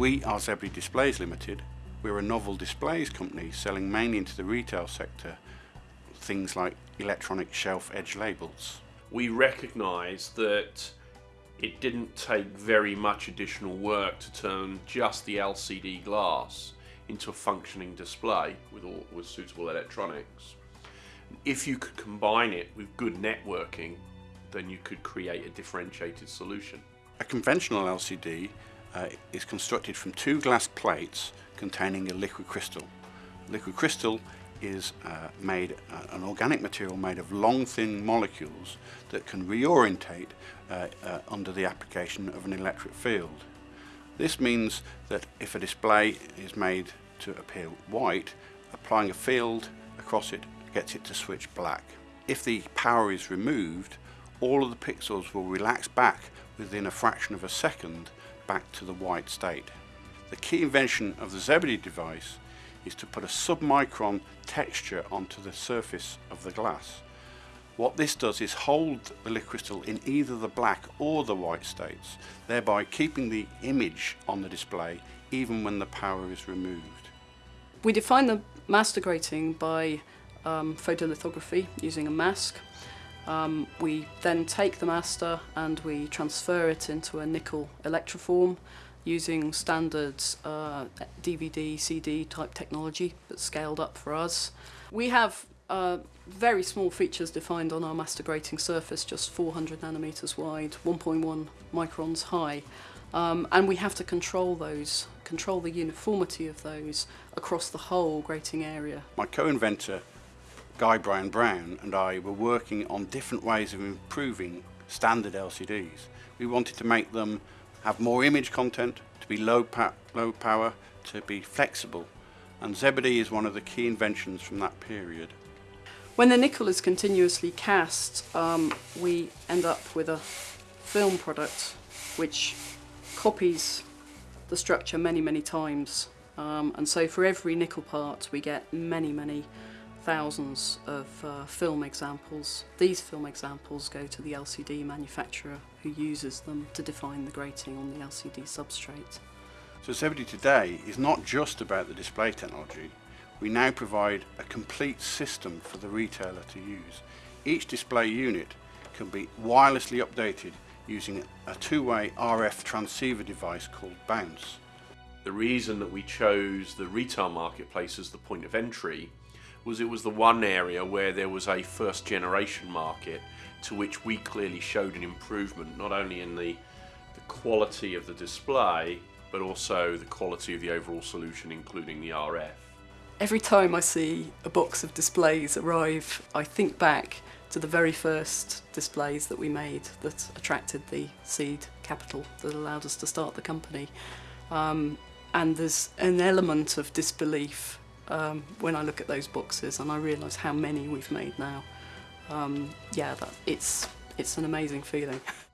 We are ZBD Displays Limited. We're a novel displays company selling mainly into the retail sector, things like electronic shelf edge labels. We recognise that it didn't take very much additional work to turn just the LCD glass into a functioning display with, all, with suitable electronics. If you could combine it with good networking, then you could create a differentiated solution. A conventional LCD uh, is constructed from two glass plates containing a liquid crystal. Liquid crystal is uh, made uh, an organic material made of long thin molecules that can reorientate uh, uh, under the application of an electric field. This means that if a display is made to appear white, applying a field across it gets it to switch black. If the power is removed, all of the pixels will relax back within a fraction of a second back to the white state. The key invention of the ZBD device is to put a submicron texture onto the surface of the glass. What this does is hold the liquid crystal in either the black or the white states, thereby keeping the image on the display even when the power is removed. We define the master grating by um, photolithography using a mask. Um, we then take the master and we transfer it into a nickel electroform using standard uh, DVD, CD type technology that's scaled up for us. We have uh, very small features defined on our master grating surface, just 400 nanometers wide, 1.1 microns high. Um, and we have to control those, control the uniformity of those across the whole grating area. My co-inventor, Guy Bryan-Brown, and I were working on different ways of improving standard LCDs. We wanted to make them have more image content, to be low, low power, to be flexible. And ZBD is one of the key inventions from that period. When the nickel is continuously cast, um, we end up with a film product which copies the structure many, many times. Um, and so for every nickel part, we get many, many thousands of uh, film examples. These film examples go to the LCD manufacturer who uses them to define the grating on the LCD substrate. So ZBD today is not just about the display technology. We now provide a complete system for the retailer to use. Each display unit can be wirelessly updated using a two-way RF transceiver device called Bounce. The reason that we chose the retail marketplace as the point of entry was it was the one area where there was a first generation market to which we clearly showed an improvement not only in the, the quality of the display but also the quality of the overall solution including the RF. Every time I see a box of displays arrive I think back to the very first displays that we made that attracted the seed capital that allowed us to start the company um, and there's an element of disbelief um, when I look at those boxes and I realise how many we've made now, um, yeah, that, it's, it's an amazing feeling.